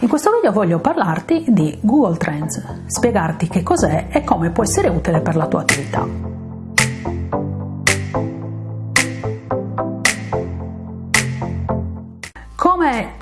In questo video voglio parlarti di Google Trends, spiegarti che cos'è e come può essere utile per la tua attività.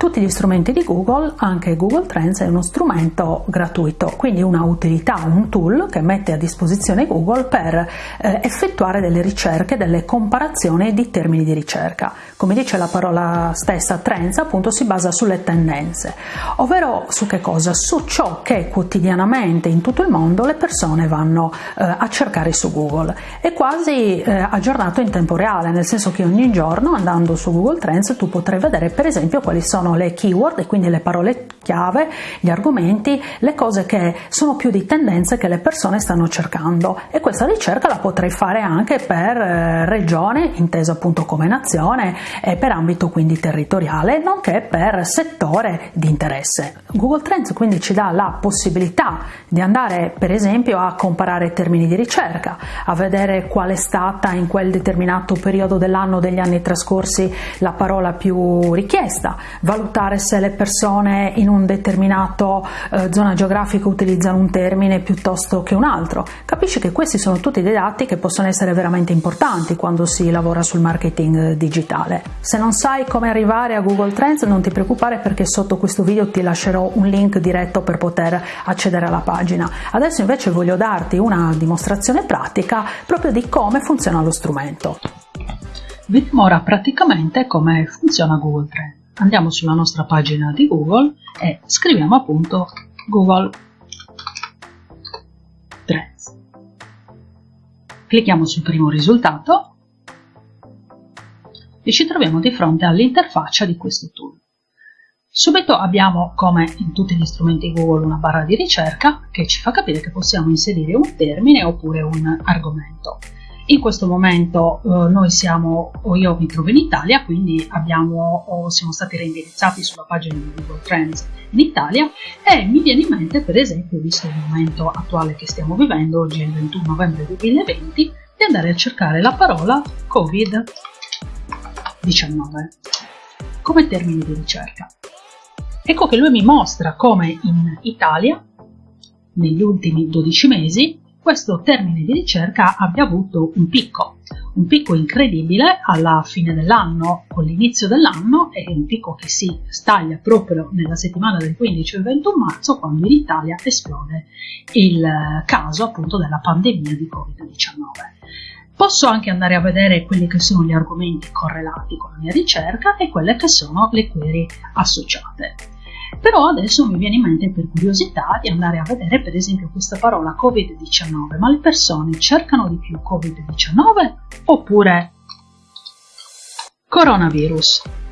Tutti gli strumenti di Google, anche Google Trends è uno strumento gratuito, quindi una utilità, un tool che mette a disposizione Google per eh, effettuare delle ricerche, delle comparazioni di termini di ricerca. Come dice la parola stessa, Trends appunto si basa sulle tendenze, ovvero su che cosa? Su ciò che quotidianamente in tutto il mondo le persone vanno eh, a cercare su Google. È quasi eh, aggiornato in tempo reale, nel senso che ogni giorno andando su Google Trends tu potrai vedere per esempio quali sono le keyword e quindi le parole chiave, gli argomenti, le cose che sono più di tendenze che le persone stanno cercando e questa ricerca la potrei fare anche per eh, regione, intesa appunto come nazione e per ambito quindi territoriale, nonché per settore di interesse. Google Trends quindi ci dà la possibilità di andare per esempio a comparare termini di ricerca, a vedere qual è stata in quel determinato periodo dell'anno degli anni trascorsi la parola più richiesta, valutare se le persone in un determinato eh, zona geografica utilizzano un termine piuttosto che un altro. Capisci che questi sono tutti dei dati che possono essere veramente importanti quando si lavora sul marketing digitale. Se non sai come arrivare a Google Trends non ti preoccupare perché sotto questo video ti lascerò un link diretto per poter accedere alla pagina. Adesso invece voglio darti una dimostrazione pratica proprio di come funziona lo strumento. Vediamo ora praticamente come funziona Google Trends andiamo sulla nostra pagina di Google e scriviamo appunto Google Trends. Clicchiamo sul primo risultato e ci troviamo di fronte all'interfaccia di questo tool. Subito abbiamo, come in tutti gli strumenti Google, una barra di ricerca che ci fa capire che possiamo inserire un termine oppure un argomento. In questo momento eh, noi siamo, io mi trovo in Italia, quindi abbiamo, siamo stati reindirizzati sulla pagina di Google Trends in Italia e mi viene in mente per esempio, visto il momento attuale che stiamo vivendo, oggi è il 21 novembre 2020, di andare a cercare la parola Covid-19 come termine di ricerca. Ecco che lui mi mostra come in Italia, negli ultimi 12 mesi, questo termine di ricerca abbia avuto un picco, un picco incredibile alla fine dell'anno, con l'inizio dell'anno e un picco che si staglia proprio nella settimana del 15 e 21 marzo quando in Italia esplode il caso appunto della pandemia di Covid-19. Posso anche andare a vedere quelli che sono gli argomenti correlati con la mia ricerca e quelle che sono le query associate. Però adesso mi viene in mente per curiosità di andare a vedere per esempio questa parola Covid-19, ma le persone cercano di più Covid-19 oppure coronavirus?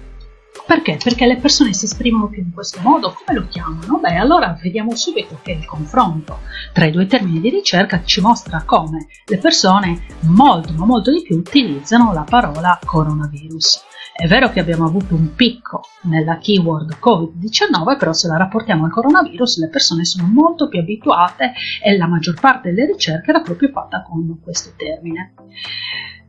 Perché? Perché le persone si esprimono più in questo modo, come lo chiamano? Beh, allora vediamo subito che il confronto tra i due termini di ricerca ci mostra come le persone molto ma molto di più utilizzano la parola coronavirus. È vero che abbiamo avuto un picco nella keyword Covid-19, però se la rapportiamo al coronavirus le persone sono molto più abituate e la maggior parte delle ricerche era proprio fatta con questo termine.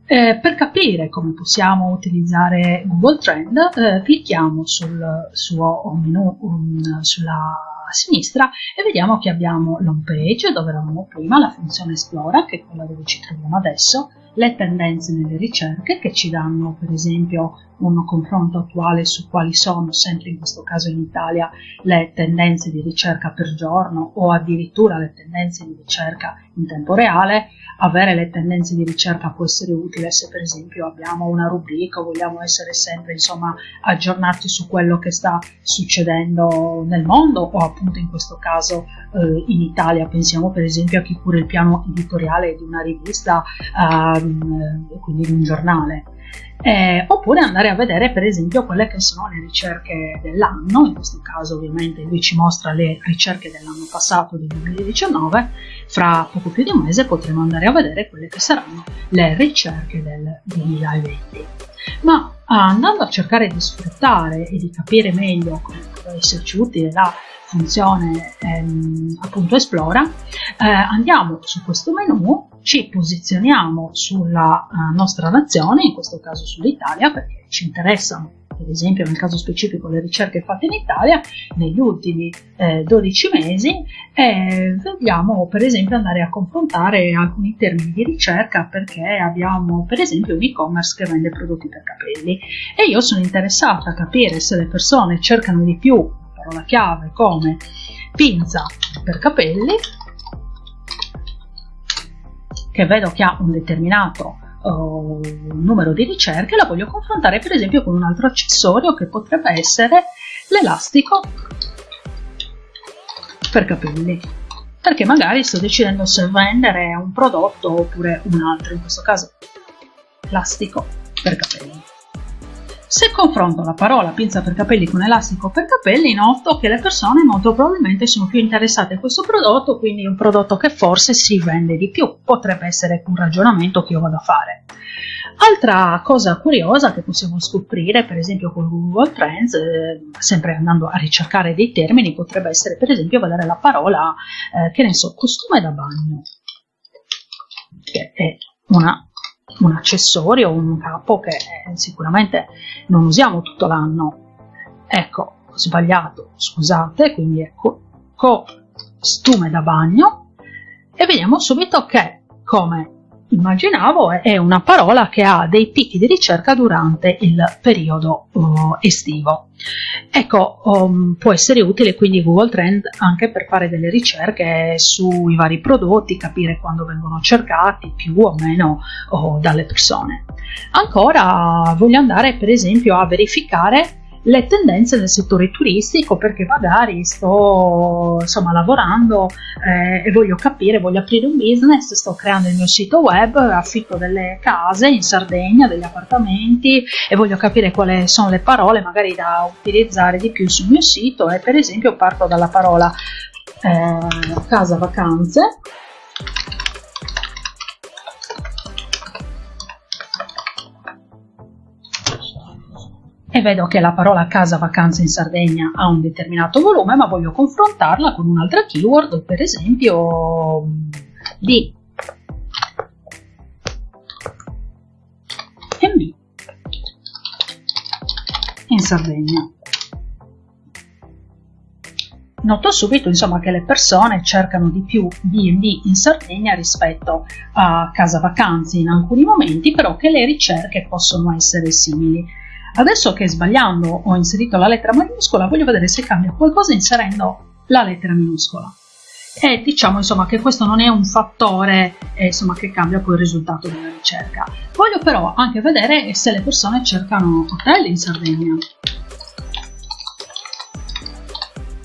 Eh, per capire come possiamo utilizzare Google Trend, eh, clicchiamo sul suo menu um, sulla sinistra e vediamo che abbiamo l'home page dove eravamo prima, la funzione Esplora, che è quella dove ci troviamo adesso, le tendenze nelle ricerche che ci danno per esempio un confronto attuale su quali sono, sempre in questo caso in Italia, le tendenze di ricerca per giorno o addirittura le tendenze di ricerca in tempo reale. Avere le tendenze di ricerca può essere utile se per esempio abbiamo una rubrica vogliamo essere sempre insomma aggiornati su quello che sta succedendo nel mondo o appunto in questo caso eh, in Italia. Pensiamo per esempio a chi cura il piano editoriale di una rivista, ehm, quindi di un giornale eh, oppure andare a vedere per esempio quelle che sono le ricerche dell'anno, in questo caso ovviamente lui ci mostra le ricerche dell'anno passato del 2019, fra poco più di un mese potremo andare a vedere quelle che saranno le ricerche del 2020. Ma andando a cercare di sfruttare e di capire meglio come può esserci utile la funzione ehm, appunto esplora, eh, andiamo su questo menu, ci posizioniamo sulla uh, nostra nazione, in questo caso sull'Italia, perché ci interessano per esempio nel caso specifico le ricerche fatte in Italia negli ultimi eh, 12 mesi e vogliamo per esempio andare a confrontare alcuni termini di ricerca perché abbiamo per esempio un e-commerce che vende prodotti per capelli. E io sono interessata a capire se le persone cercano di più parola chiave come pinza per capelli che vedo che ha un determinato uh, numero di ricerche, la voglio confrontare per esempio con un altro accessorio che potrebbe essere l'elastico per capelli perché magari sto decidendo se vendere un prodotto oppure un altro, in questo caso elastico per capelli. Se confronto la parola pinza per capelli con elastico per capelli, noto che le persone molto probabilmente sono più interessate a questo prodotto, quindi è un prodotto che forse si vende di più. Potrebbe essere un ragionamento che io vado a fare. Altra cosa curiosa che possiamo scoprire, per esempio con Google Trends, eh, sempre andando a ricercare dei termini, potrebbe essere per esempio vedere la parola, eh, che ne so, costume da bagno, che è una un accessorio, un capo che sicuramente non usiamo tutto l'anno. Ecco, ho sbagliato, scusate, quindi ecco, costume da bagno e vediamo subito che, come immaginavo, è una parola che ha dei picchi di ricerca durante il periodo uh, estivo. Ecco, um, può essere utile quindi Google Trend anche per fare delle ricerche sui vari prodotti, capire quando vengono cercati più o meno oh, dalle persone. Ancora voglio andare per esempio a verificare le tendenze del settore turistico perché magari sto insomma lavorando eh, e voglio capire, voglio aprire un business, sto creando il mio sito web, affitto delle case in Sardegna, degli appartamenti e voglio capire quali sono le parole magari da utilizzare di più sul mio sito e per esempio parto dalla parola eh, casa vacanze e vedo che la parola casa vacanze in Sardegna ha un determinato volume, ma voglio confrontarla con un'altra keyword, per esempio di MB in Sardegna. Noto subito insomma, che le persone cercano di più B&B in Sardegna rispetto a casa vacanze in alcuni momenti, però che le ricerche possono essere simili. Adesso che sbagliando ho inserito la lettera maiuscola, voglio vedere se cambia qualcosa inserendo la lettera minuscola. E diciamo insomma che questo non è un fattore eh, insomma, che cambia poi il risultato della ricerca. Voglio però anche vedere se le persone cercano hotel in Sardegna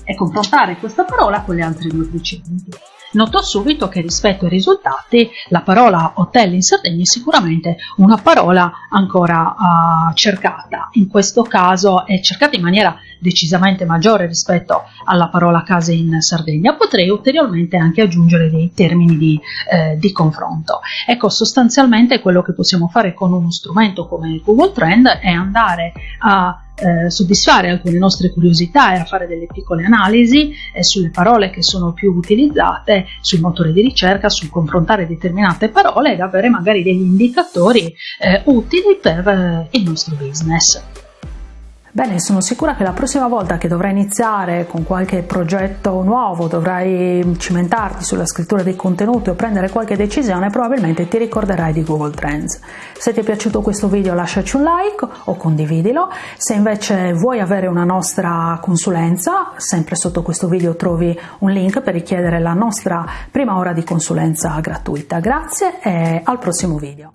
e confrontare questa parola con le altre due precedenti notò subito che rispetto ai risultati la parola hotel in Sardegna è sicuramente una parola ancora uh, cercata. In questo caso è cercata in maniera decisamente maggiore rispetto alla parola case in Sardegna. Potrei ulteriormente anche aggiungere dei termini di, eh, di confronto. Ecco, sostanzialmente quello che possiamo fare con uno strumento come Google Trend è andare a eh, soddisfare alcune nostre curiosità e a fare delle piccole analisi eh, sulle parole che sono più utilizzate sul motore di ricerca, sul confrontare determinate parole ed avere magari degli indicatori eh, utili per eh, il nostro business. Bene, sono sicura che la prossima volta che dovrai iniziare con qualche progetto nuovo, dovrai cimentarti sulla scrittura dei contenuti o prendere qualche decisione, probabilmente ti ricorderai di Google Trends. Se ti è piaciuto questo video lasciaci un like o condividilo. Se invece vuoi avere una nostra consulenza, sempre sotto questo video trovi un link per richiedere la nostra prima ora di consulenza gratuita. Grazie e al prossimo video.